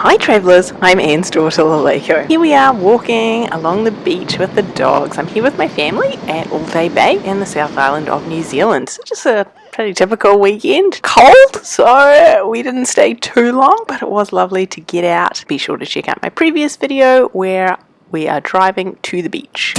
Hi travellers, I'm Anne's daughter Laleko. Here we are walking along the beach with the dogs. I'm here with my family at All Day Bay in the South Island of New Zealand. Just a pretty typical weekend. Cold, so we didn't stay too long, but it was lovely to get out. Be sure to check out my previous video where we are driving to the beach.